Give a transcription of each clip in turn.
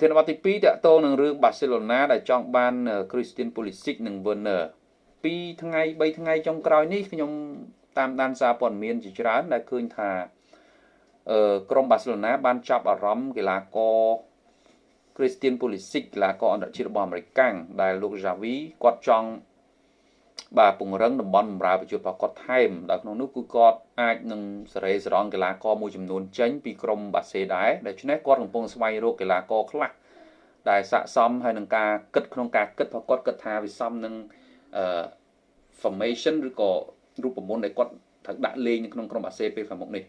ធានបទទី2តកតងនឹងរឿងបាសេឡូណាដែលចង់បាន Christian Pulisic និង Werner ពីថ្ងៃ3ថ្ងៃចុងក្រោយនេះខ្ញុំតាមដានសារព័ត៌មានជាច្រើនដែលឃើញថាអឺក្រុមបាសេឡូណាបានចាប់អារម្មណ៍កីឡាករ Christian Pulisic កីឡាករអន្តរជាតិរបស់អាមេរិកដែលលោក Javi គាត់ចង់ បាទពង្រឹងតំបន់បម្រើប្រជាពលរដ្ឋគាត់ថែមដែលក្នុងនោះគឺគាត់អាចនឹងសេរីសរងកីឡាករមួយចំនួនចេញពីក្រុមបាសេដែរដូច្នេះគាត់កំពុងស្វែងរកកីឡាករខ្លះដែលស័កសមហើយនឹងការគិតក្នុងការគិតថាគាត់គិតថាវាសមនឹងអឺ formation ឬក៏រូបមន្តដែលគាត់ត្រូវដាក់លេងនៅក្នុងក្រុមបាសេពេលខាងមុខនេះ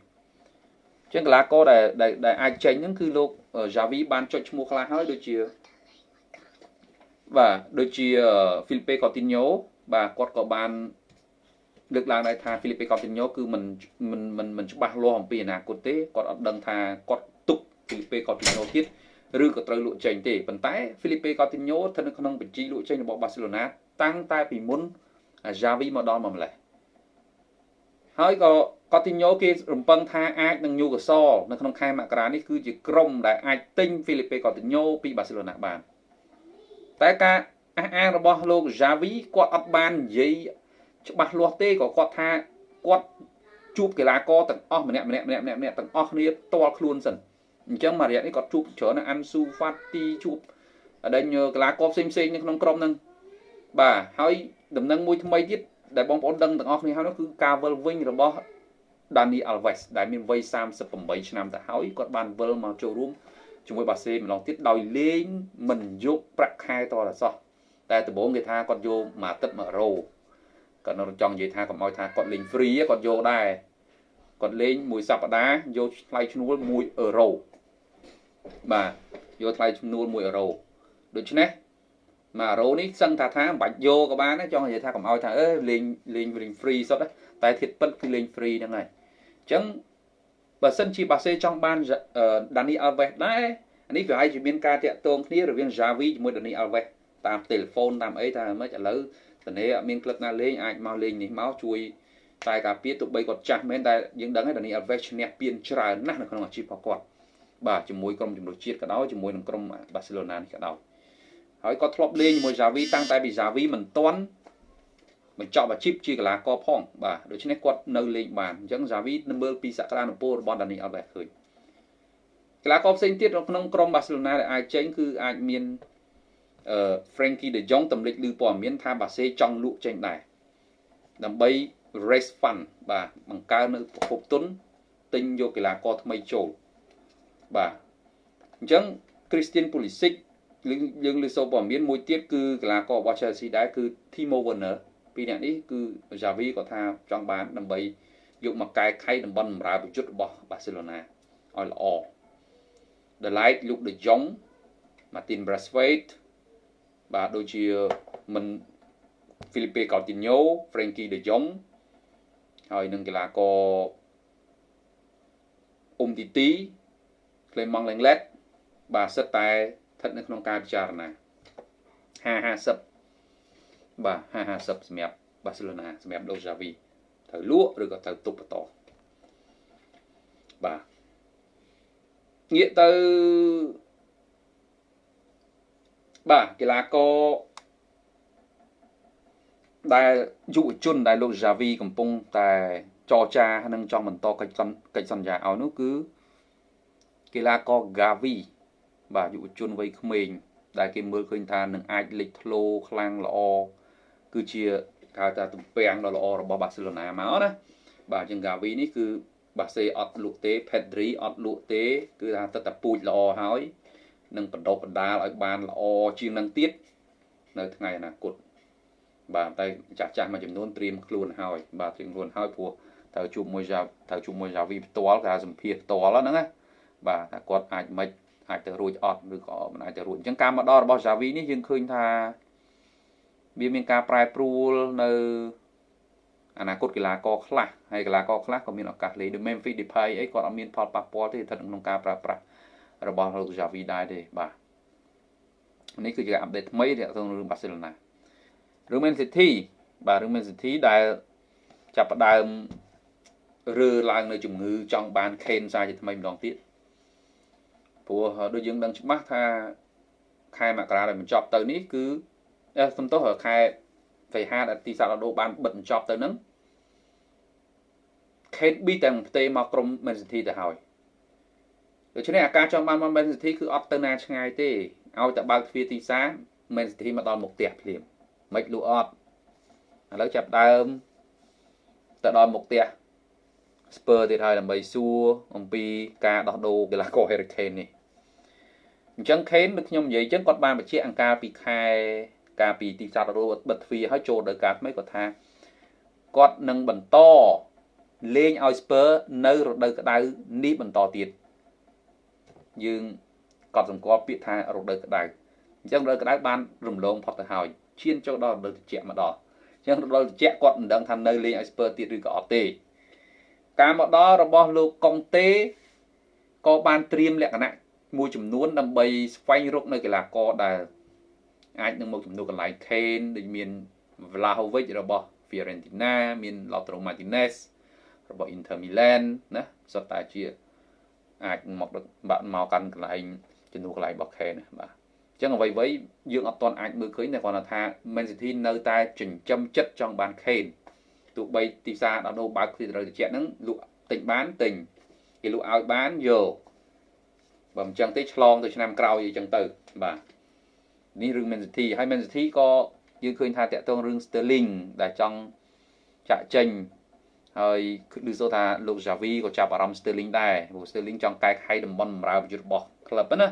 ចឹងកីឡាករដែលដែលអាចចេញហ្នឹងគឺលោក Javi បានចុចឈ្មោះខ្លះហើយដូចជាបាទដូចជា Felipe Coutinho បាទគាត់ក៏បានលើកឡើងដែរថា Felipe Coutinho គឺមិនមិនមិនមិនច្បាស់លាស់អំពីអនាគតទេគាត់អត់ដឹងថាគាត់ទុក Felipe Coutinho ទៀតឬក៏ត្រូវលក់ចេញទេប៉ុន្តែ Felipe Coutinho ស្ថិតនៅក្នុងបញ្ជីលក់ចេញរបស់ Barcelona តាំងតែពីមុន Xavi មកដល់មកម្លេះហើយក៏ Coutinho គេរំពឹងថាអាចនឹង Newcastle នៅក្នុងខែមករានេះគឺជាក្រុមដែលអាចទិញ Felipe Coutinho ពី Barcelona បានតែការ អះអាងរបស់លោក Javi គាត់អត់បាននិយាយច្បាស់លាស់ទេក៏គាត់ថាគាត់ជួបកីឡាករទាំងអស់ម្នាក់ម្នាក់ម្នាក់ម្នាក់ម្នាក់ទាំងអស់គ្នាផ្ទាល់ខ្លួនសិនអញ្ចឹងមួយរយៈនេះគាត់ជួបច្រើនអាន់ស៊ូហ្វាទីជួបដែលកីឡាករផ្សេងផ្សេងនៅក្នុងក្រុមហ្នឹងបាទហើយដំណឹងមួយថ្មីទៀតដែលបងប្អូនដឹងទាំងអស់គ្នាហើយនោះគឺការវិលវិញរបស់ Dani Alves ដែលមានវ័យ38ឆ្នាំទៅហើយគាត់បានវិលមកចូលរួមជាមួយបាសេម្ដងទៀតដោយលេងមិនយកប្រាក់ខែតរសោះ តែដំបូងគេថាគាត់យកមួយអាទិត្យ100គាត់នៅចង់និយាយថាកុំឲ្យថាគាត់លេង free គាត់យកដែរគាត់លេងមួយសប្តាហ៍យកថ្លៃឈ្នួល1អឺរ៉ូបាទយកថ្លៃឈ្នួល1អឺរ៉ូដូច្នេះ1អឺរ៉ូនេះសឹងថាថាមិនបាច់យកក៏បានចង់និយាយថាកុំឲ្យថាអឺលេងលេងលេង free សុទ្ធតែធៀបពិតគឺលេង free ហ្នឹងហើយអញ្ចឹងបើសិនជាបាសេចង់បាន Dani Alves ដែរនេះប្រហែលជាមានការតាក់ទងគ្នារវាង Javi ជាមួយ Dani Alves តាមទូរស័ព្ទតាមអីថាមិនឥឡូវតនេអត់មានក្លឹបណាលេងអាចមកលេងនេះមកជួយតែការពារទោះបីគាត់ចាស់មែនតែយើងដឹងហើយដានីអាល់វេសឈ្នះពានច្រើនណាស់នៅក្នុងអាជីពរបស់គាត់បាទជាមួយក្រុមជំនួសជាតិក៏ដោយជាមួយនឹងក្រុមបាសេឡូណានេះក៏ដោយហើយគាត់ធ្លាប់លេងជាមួយ Xavi តាំងតែពី Xavi មិនទាន់បញ្ចប់អាជីពជាកីឡាករផងបាទដូច្នេះគាត់នៅលេងបានអញ្ចឹង Xavi នឹងមើលពីសក្តានុពលរបស់ Dani Alves ឃើញកីឡាករផ្សេងទៀតនៅក្នុងក្រុមបាសេឡូណាដែលអាចចេញគឺអាចមានអឺ Frankie De Jong តម្លេចឮព័ត៌មានថាបាសេចង់លក់ចេញដែរដើម្បី raise fund បាទបង្កើននៅប្រភពទុនទិញយកកីឡាករថ្មីចូលបាទអញ្ចឹង Christian Pulisic យើងលើសូព័ត៌មានមួយទៀតគឺកីឡាកររបស់ Chelsea ដែរគឺ Timo Werner ពីរនាក់នេះគឺ Xavi ក៏ថាចង់បានដើម្បីយកមកកែខៃតំបន់បម្រើប្រយុទ្ធរបស់ Barcelona ឲ្យល្អ The Light លោក De Jong Martin Braithwaite បាទដូចជាមិន Felipe Coutinho Frankie De Jong ហើយនឹងកីឡាករអ៊ុំទីទី Clement Lenglet បាទសិតតែស្ថិតនៅក្នុងការពិចារណា50បាទ50សម្រាប់បាសេឡូណាសម្រាប់ដូសាវីត្រូវលក់ឬក៏ត្រូវទុកបន្តបាទងាកទៅ បាទកីឡាករដែលយុវជនដែលលោក Javi កំពុងតែចរចានិងចង់បន្តកិច្ចកិច្ចសន្យាឲ្យនោះគឺកីឡាករ Gavi បាទយុវជនវ័យក្មេងដែលគេមើលឃើញថានឹងអាចលេចធ្លោខ្លាំងល្អគឺជាគេថាទំពាំងដ៏ល្អរបស់បាសេឡូណាមកណាបាទជាង Gavi នេះគឺបាសេអត់លក់ទេ Pedri អត់លក់ទេ គឺថាទឹកតែពូជល្អហើយ នឹងបណ្ដុះបណ្ដាលឲ្យបានល្អជាងនឹងទៀតនៅថ្ងៃអនាគតបាទតែចាស់ចាស់មួយចំនួនត្រៀមខ្លួនហើយបាទត្រៀមខ្លួនហើយព្រោះត្រូវជួបមួយត្រូវជួបមួយយ៉ាវីផ្ទាល់គេសម្ភារផ្ទាល់ហ្នឹងណាបាទថាគាត់អាចមិនអាចទៅរួចអត់ឬក៏មិនអាចទៅរួចអញ្ចឹងការមកដល់របស់ Javi នេះយើងឃើញថាវាមានការប្រែប្រួលនៅអនាគតកីឡាករខ្លះហើយកីឡាករខ្លះក៏មានឱកាសលេងដូច Memphis Depay អីគាត់អត់មានផលប៉ះពាល់ទេស្ថិតក្នុងការប្រើប្រាស់ របស់លោក Javi ដែរទេបាទនេះគឺជាអាប់ដេតថ្មីទាក់ទងរឿងបាសេឡូណារឿង Man City បាទរឿង Man City ដែលចាប់ផ្ដើមរើឡើងនៅជំងឺចង់បាន Kane សារជាថ្មីម្ដងទៀតព្រព្រោះដូចយើងដឹងច្បាស់ថាខែមករាដែលបញ្ចប់ទៅនេះគឺសំទោសខែសីហាដែលទីសាឡដូបានបិទបញ្ចប់ទៅហ្នឹងខេតប៊ីទាំងផ្ទេមកក្រុម Man City ទៅហើយ ដូច្នេះអាការចង់បានមក Man City គឺអត់ទៅណាឆ្ងាយទេឲ្យតែបើកទ្វារទីសា Man City មកដល់មុខផ្ទះភ្លាមមិនលូអត់ឥឡូវចាប់ដើមទៅដល់មុខផ្ទះ Spur ទៀតហើយដើម្បីសួរអំពីការដោះដូរកីឡាករ Harry Kane នេះអញ្ចឹង Kane ដូចខ្ញុំនិយាយអញ្ចឹងគាត់បានបញ្ជាក់អង្ការពីខែការពីទីផ្សាររੂបិទទ្វារហើយចូលដល់ការថ្មីគាត់ថាគាត់នឹងបន្តលេងឲ្យ Spur នៅរដូវក្តៅនេះបន្តទៀត យើងកត់សម្គាល់ពាក្យថារដូវក្តៅអញ្ចឹងរដូវក្តៅបានរំលងផុតទៅហើយឈានចូលដល់រដូវត្រជាក់មកដល់អញ្ចឹងរដូវត្រជាក់គាត់មិនដឹងថានៅលេងឲ្យ Spur ទៀតឬក៏អត់ទេការមកដល់របស់លោកកុងតេក៏បានត្រៀមលក្ខណៈមួយចំនួនដើម្បីស្វែងរកនៅកីឡាករដែលអាចនឹងមកជំនួសកន្លែង Kane ដូចមាន Vlahovic របស់ Fiorentina មាន Lautaro Martinez របស់ Inter Milan ណាសុទ្ធតែជា អាចមកបាក់មកកាន់កន្លែងជំនួសកន្លែងរបស់ Kane បាទអញ្ចឹងអ្វីៗយើងអត់ទាន់អាចមើលឃើញតែគាត់ថា Man City នៅតែចិញ្ចឹមចិត្តចង់បាន Kane ទោះបីទីផ្សារដល់ដូរបើកគ្រីត្រូវតិចហ្នឹងលក់ទិញបានទិញគេលក់ឲ្យបានយកបើមិនចឹងទេឆ្លងទៅឆ្នាំក្រោយអីចឹងទៅបាទនេះរឿង Man City ហើយ Man City ក៏យើងឃើញថាតាក់ទងរឿង Sterling ដែលចង់ចាក់ចេញ ហើយឮសូថាលោក Javi ក៏ចាប់អារម្មណ៍ Sterling ដែរព្រោះ Sterling ចង់កែខៃតំបន់បម្រើប្រយុទ្ធរបស់ក្លឹបណា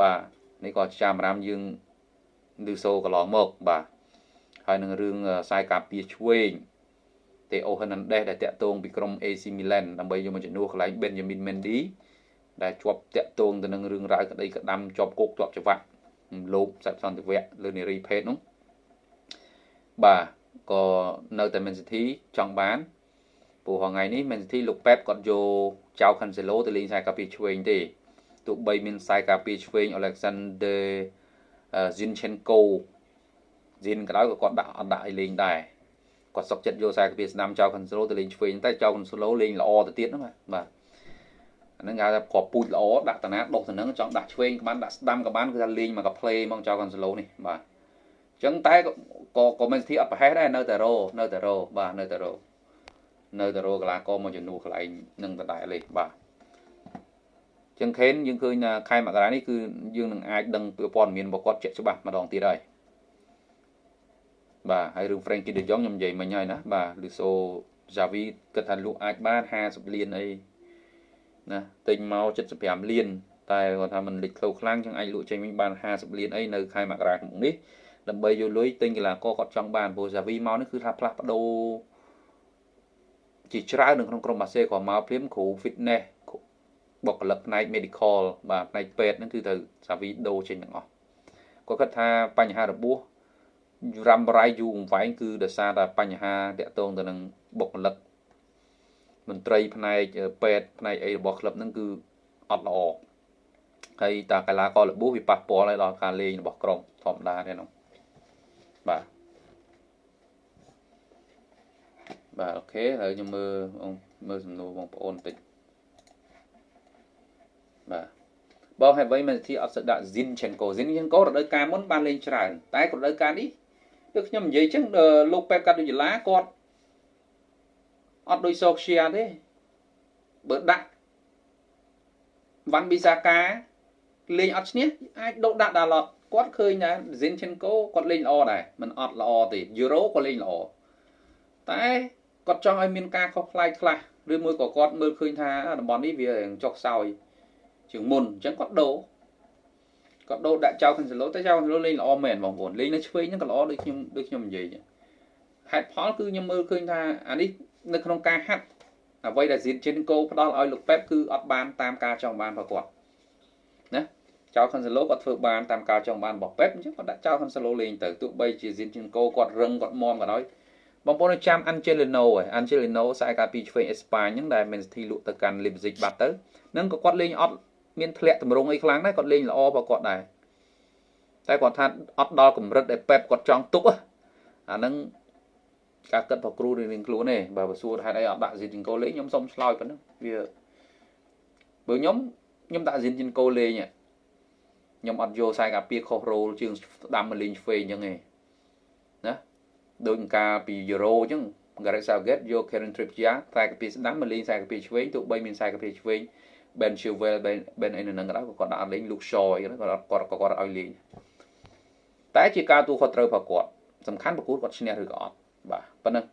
បាទនេះក៏ចាំអារម្មណ៍យើងឮសូកន្លងមកបាទហើយនឹងរឿងខ្សែការពារឆ្វេងតេអូហឺណាន់ដេសដែលតាក់ទងពីក្រុម AC Milan ដើម្បីយកមកជំនួសកន្លែង Benjamin Mendy ដែលជាប់តាក់ទងទៅនឹងរឿងរ៉ាវក្តីក្តាំជាប់គោកជាប់ច្បាក់លោកសត្វសន្តិវៈលើនារីភេទនោះបាទ ក៏នៅតែ Man City ចង់បានព្រោះថ្ងៃនេះ Man City លោកប៉េបគាត់យកចៅ Cancelo ទៅលេងខ្សែការពារឆ្វេងទេទោះបីមានខ្សែការពារឆ្វេង Alexander Zinchenko ស៊ីនក៏ដោយក៏គាត់ដាក់អត់ដាក់ឲ្យលេងដែរគាត់សុកចិត្តយកខ្សែកាពីស្ដាំចៅ control ទៅលេងឆ្វេងតែចៅ control លេងល្អទៅទៀតហ្នឹងបាទអាហ្នឹងគេថាគ្រាប់ពូជល្អដាក់តាណាដុសទៅហ្នឹងចង់ដាក់ឆ្វេងក៏បានដាក់ស្ដាំក៏បានគឺថាលេងមកកា play មកចៅ control នេះបាទអញ្ចឹងតែក៏ក៏មិនទីអត់ប្រហែសដែរនៅតែរោនៅតែរោបាទនៅតែរោនៅតែរោកលាករមកជំនួសកន្លែងនឹងដដែលលេបាទចឹងខេនយើងឃើញថាខែមករានេះគឺយើងនឹងអាចដឹងពីព័ត៌មានរបស់គាត់ជាក់ច្បាស់ម្ដងទៀតហើយបាទហើយរឿង Frankie De Jong ខ្ញុំនិយាយមិញហើយណាបាទឬសូ Javi គិតថាលក់អាចបាន50លានអីណាទិញមក75លានតែគាត់ថាมันលេចខ្លូខ្លាំងចឹងអាចលក់ចេញវិញបាន50លានអីនៅខែមករាឆ្នាំនេះ ដើម្បីយកលុយទិញកីឡាករគាត់ចង់បានព្រោះ Javi មកនេះគឺថាផ្លាស់ប្ដូរជាច្រើននៅក្នុងក្រុមបាសេក៏មកព្រាមគ្រូ fitness បុគ្គលិកផ្នែក medical បាទផ្នែកពេទ្យហ្នឹងគឺទៅ Javi ដូរចេញទាំងអស់គាត់គិតថាបញ្ហារបួសរ៉ាំរ៉ៃយូរអង្វែងគឺដោយសារតែបញ្ហាតាក់ទងទៅនឹងបុគ្គលិកមន្ត្រីផ្នែកពេទ្យផ្នែកអីរបស់ក្លឹបហ្នឹងគឺអត់ល្អហើយតាកីឡាកររបួសវាប៉ះពាល់ឲ្យដល់ការលេងរបស់ក្រុមធម្មតាទេនោះ បាទបាទអូខេហើយខ្ញុំមើលមើលសំណួរបងប្អូនបន្តិចបាទបងហើយវិញមិនធីអត់សឹកដាក់ Zinchenko Zinchenko រដូវកាលមុនបានលេងច្រើនតែរដូវកាលនេះដូចខ្ញុំនិយាយចឹងលោកប៉េបកាត់ដូចឡាគាត់អត់ដូចសូខ្យាទេបើដាក់វ៉ាន់ប៊ីសាកាលេងអត់ឈ្នះអាចដូរដាក់ដាឡត គាត់ឃើញថា Zinchenko គាត់លេងល្អដែរមិនអត់ល្អទេ Euro ក៏លេងល្អតែគាត់ចង់ឲ្យមានការខុសប្លែកខ្លះឬមួយក៏គាត់មើលឃើញថាតំបន់នេះវាចុះខ្សោយជាងមុនអញ្ចឹងគាត់ដូរគាត់ដូរដាក់ចៅ Cancelo តែចៅ Cancelo លេងល្អមែនបងប្អូនលេងនៅឆ្វេងហ្នឹងក៏ល្អដូចខ្ញុំដូចខ្ញុំនិយាយហេតុផលគឺខ្ញុំមើលឃើញថាអានេះនៅក្នុងការហាត់អ្វីដែល Zinchenko ផ្ដល់ឲ្យលោកប៉េបគឺអត់បានតាមការចង់បានរបស់គាត់ណា ចៅ Cancelo គាត់ធ្វើបានតាមការចង់បានរបស់ប៉េបអញ្ចឹងគាត់ដាក់ចៅ Cancelo លេងទៅទោះបីជា Zinchenko គាត់រឹងគាត់មមក៏ដោយបងប្អូនចាំ Angelino ហ៎ Angelino ខ្សែការពីឆ្វេងអេស្ប៉ាញហ្នឹងដែល Man City លក់ទៅកាន់ Leipzig បាត់ទៅនឹងក៏គាត់លេងអត់មានធ្លាក់តម្រង់អីខ្លាំងដែរគាត់លេងល្អបើគាត់ដែរតែគាត់ថាអត់ដល់កម្រិតដែលប៉េបគាត់ចង់ទុកអាហ្នឹងការគិតរបស់គ្រូរៀងខ្លួនទេបើបើសួរហេតុអីអត់ដាក់ស៊ីជីងកូលេងខ្ញុំសុំឆ្លើយប៉ុណ្ណឹងវាបើខ្ញុំខ្ញុំដាក់ស៊ីនជីនកូលេង ខ្ញុំអត់យកខ្សែកាពីខុសរ៉ូលជាងស្ដាំមកលេងឆ្វេងអញ្ចឹងឯងណាដូចការពី Euro អញ្ចឹង Gareth Southgate យក Kieran Trippier ខ្សែកាពីស្ដាំមកលេងខ្សែកាពីឆ្វេងទោះបីមានខ្សែកាពីឆ្វេង Ben Chilwell Ben Ben អីនៅនឹងក៏ដោយគាត់ដាក់អត់លេង Luke Shaw អីគាត់គាត់គាត់ឲ្យលេងតែជាការទូខុសត្រូវរបស់គាត់សំខាន់ប្រកួតគាត់ឈ្នះឬក៏អត់បាទប៉ុណ្ណឹង